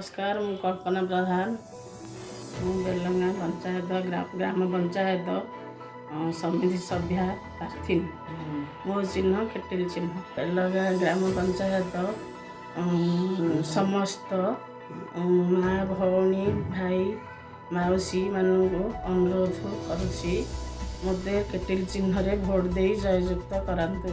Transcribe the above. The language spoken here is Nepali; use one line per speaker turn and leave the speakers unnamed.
नमस्कार म कल्पना प्रधान म बेलुङ्गा पञ्चायत ग्रा ग्राम पञ्चायत समिति सभ्य प्रार्थी ମୋ चिह्न केटेल चिह्न बेलुङ्गा ग्राम पञ्चायत समस्त ମା ଭଉଣୀ ଭାଇ ମାଉସୀମାନଙ୍କୁ ଅନୁରୋଧ କରୁଛି ମୋତେ କେଟିଲ ଚିହ୍ନରେ ଭୋଟ୍ ଦେଇ ଜୟଯୁକ୍ତ କରାନ୍ତୁ।